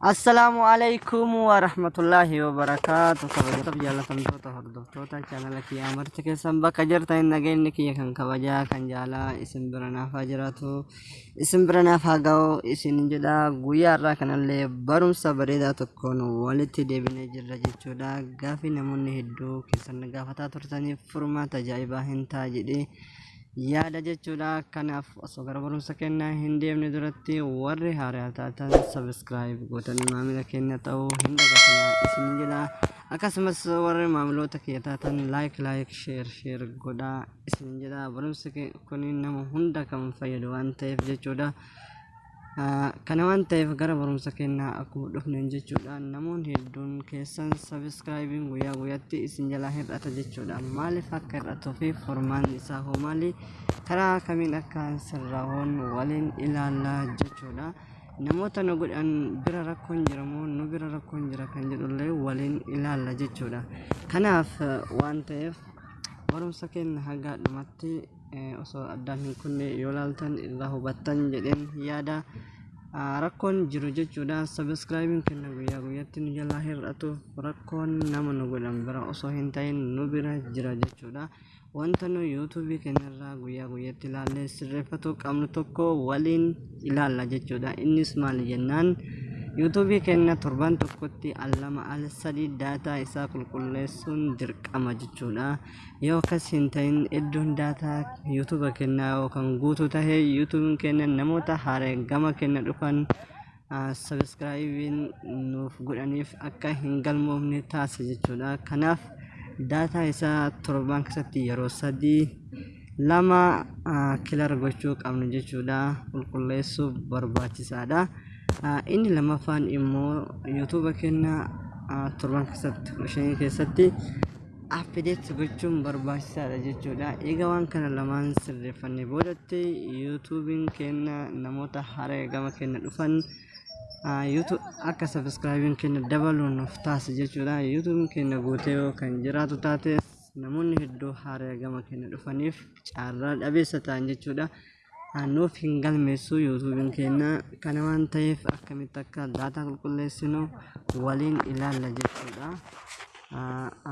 আসসালামাইকুম ওরহমতুল্লাহি ওবরাকাত কবজতব জালা তমতো তহর দোস্তো তা চ্যানেল কি আমর থেকে সম্বা কজর তাই নগে নিকি এখন কবজা কঞ্জালা ইসম ব্রনা ফাজরাতু ইসম ব্রনা ফাগাও ইসিন জদা গুয়া রা কানালে বরুম সবরেদা তকোন ওয়ালিতি দেবিনে জিরজি চুদা গাফি নমুন হিদ্দু কিসন গাফাতা তুরতানি ফুরমা তাজাইবা হিনতা জিদি yaada jechuudha. Kanaaf osoo gara barumsa kennaa hin deemne duratti warri haaraa taatan sabiskiraayib gootanii maamila keenya ta'uu hin dagatina isin jedha akkasumas warri maamiloota kiyya taatan laayik laayik sheer sheer godhaa. Isin jedha barumsi kun nama hunda kan fayyadu waan ta'eef jechuudha kana waan ta'eef gara barumsa kennaa akkuma dhufnen jechuudha namoonni hedduun keessan sabiskiraayibiin guyyaa guyyaatti isin jalaa hir'ata jechuudha maaliif akka hir'atuu fi furmaanni isaa hoo maali karaa kamiin akka sirraa'oon waliin ilaallaa jechuudha namoota nu godhan bira rakkoon jira moo nu bira rakkoon jira kan jedhullee waliin ilaalla jechuudha kanaaf waan ta'eef barumsa keenya haga dhumatti osoo addaan hin kunne yoo laaltan irraa hubattan jedheen yaada rakkoon jiru jechuudha sabiskiraayibiin kenna guyyaa guyyaatti nu jalaa hir'atuuf rakkoon nama nu godhan bira osoo hin ta'in nu bira jira jechuudha wanta nu yuutuubii keenyarraa guyyaa guyyaatti ilaallee sirreeffatuu qabnu tokko waliin ilaalla jechuudha innis maali jennaan yuutuubii keenya torban tokkotti al lama al sadii daataa isaa qulqulleessuun dirqama jechuudha. Yoo akkas hin ta'in iddoon daataa yuutuuba keenyaa yookaan guutuu tahee yuutuubiin keenya namoota haaraa gama keenya dhufan sabiskiraayibiin nuuf godhaniif akka hin galmoofne taasisa jechuudha. Kanaaf daataa isaa torban keessatti yeroo sadii lama kilar gochuu qabnu jechuudha. Qulqulleessuuf barbaachisaadha. Inni lamaffaan immoo yuutuuba keenya torban keessatti shanii keessatti appideet gochuun barbaachisaadha jechuudha egaa waan kana lamaan sirreeffannee boodatti yuutuubiin keenya namoota haaraa gama keenya dhufan akka sabiskiraayibiin keenya dabaluun nuuf taasisa jechuudha yuutuubiin keenya guutee kan jiraatu taate namoonni hedduu haaraa gama keenya dhufaniif carraa dhabeessa ta'an jechuudha. Nuuf hin galmeessu yuutuubiin keenya kana waan ta'eef akkamitti akka daataa qulqulleessinu waliin ilaalla jechuudha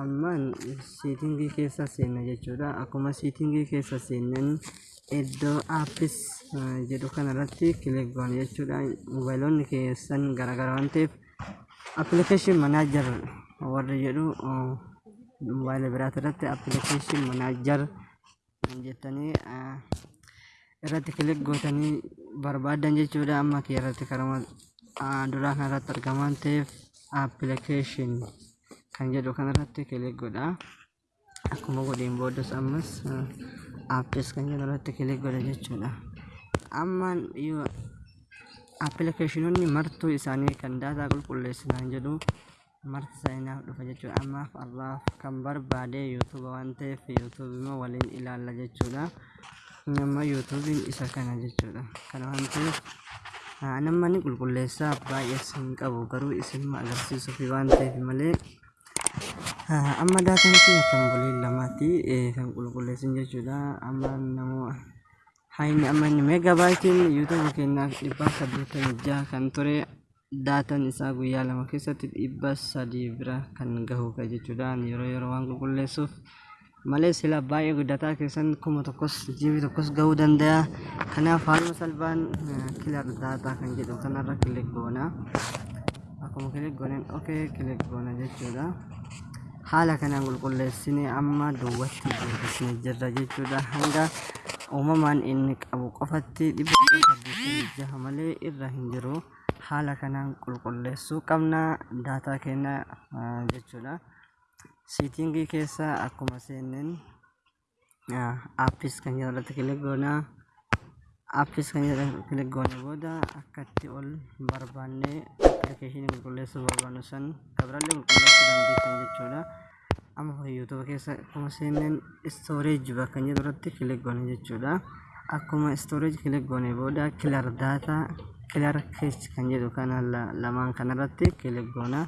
ammaan siitingii keessa seenna jechuudha akkuma siitingii keessa seennan iddoo aappis jedhu kanarratti kilik goona jechuudha moobaayiloonni keessan garagara waan ta'eef appilikeeshin manaajar warri jedhu mobaayila biraati irratti appilikeeshin manaajar jettanii irratti kilik gootanii barbaadan jechuudha amma kee irratti karama duraa kan irratti argaman ta'eef appilikeeshin kan jedhu kan irratti kilik godha akkuma godheen boodas ammas aappis kan jedhu irratti kilik godha jechuudha amma appilikeeshinoonni martuu isaanii kan daataa qulqulleessinaan jedhu marti isaaniinaaf dhufa jechuudha ammaaf arraaf kan barbaade yuutuuba waan ta'eef yuutuubii waliin ilaalla jechuudha. Nama yuutuubiin isa kana jechuudha kana waan ta'eef nama ni qulqulleessaa baay'ee sin qabu garuu isin agarsiisuuf waan ta'eef malee amma daataan kiyya kan bulii lamaatti kan qulqulleessin jechuudha amma namoo hayni amma inni meegabaayitiin yuutuuba keenyaaf dhibba saddeettamii jaha kan ture daataan isaa guyyaa lama keessatti dhibba sadii bira kan gahuudha jechuudha yeroo yeroo waan qulqulleessuuf malee sila baay'ee guddataa keessan kuma tokkos jibii tokkos gahuu danda'a kanaaf haaluma salphaan kilar daataa kan jedhu kanarra kilik goona akkuma kilik gooneen okee kilik goona jechuudha haala kanaan qulqulleessine amma duwwatti guddisne jirra jechuudha hanga uumamaan inni qabu qofatti dhibba malee irra hin jiru haala kanaan qulqulleessuu qabna daataa keenya jechuudha. Siitingii keessa akkuma seenneen aappis kan jedhu irratti kilik goona aappis kan jedhu kilik goone booda akkatti ol barbaanne appilikeeshinii qulqulleessuu barbaannu san. Kabirallee qulqulleessuu dandeettan jechuudha amma yuutuuba keessa akkuma seenneen istooreeji bakka jedhu irratti kilik goone jechuudha akkuma istooreeji kilik goone booda kilar daataa kilar keech kan jedhu kana lamaan kanarratti kilik goona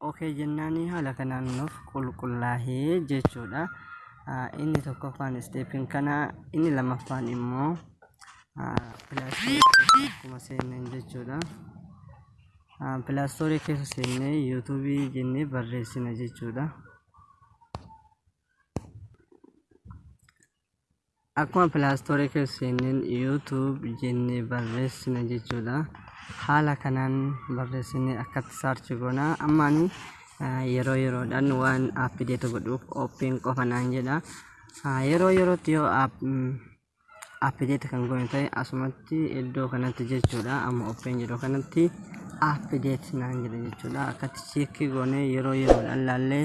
okee jennaanii haala kanaan nuuf qulqullaahee jechuudha inni tokkoffaan isteepiin kana inni lamaffaan immoo pilaastii akkuma seenan jechuudha Pilaastoorii keessa seennee yuutuubii jennee barreessina jechuudha. Akkuma pilaastoorii keessa seenneen yuutuub jennee barreessina jechuudha. Haala kanaan barreessinee akkatti saarchi goonaa ammaanii yeroo yeroodhaan waan aappideeta godhuuf oppiin qofa naan jedha. Yeroo yerootti yoo aappideeta kan goone ta'e asumatti iddoo kanatti jechuudha. Amma oppiin jedhu kanatti aappideet naan jedha jechuudha. Akkatti cheekii goonee yeroo yeroodhaan laallee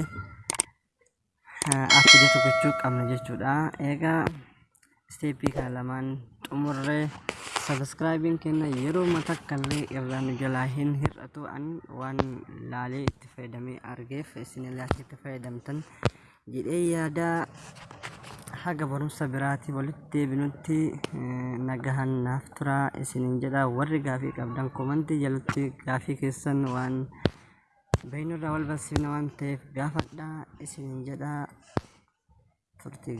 aappideeta gochuu qabna jechuudha. Egaa isteeppii kana lamaan xumurree subscribing kena ya, yero mata kali iran jalahin hir atau an wan lali tifadami arge fesini lali tifadam tan. Jadi ya ada haga barum sabirati walut tibinuti eh, nagahan naftra isini e jada warri gafi kabdan komanti jalutti gafi kisan wan bainu rawal basi nawan tef gafat da isini e jada turti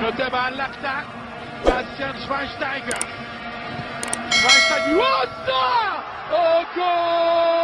Notebar left back. Bastian Schweinsteiger. Schweinsteiger. What the? Oh, Gott!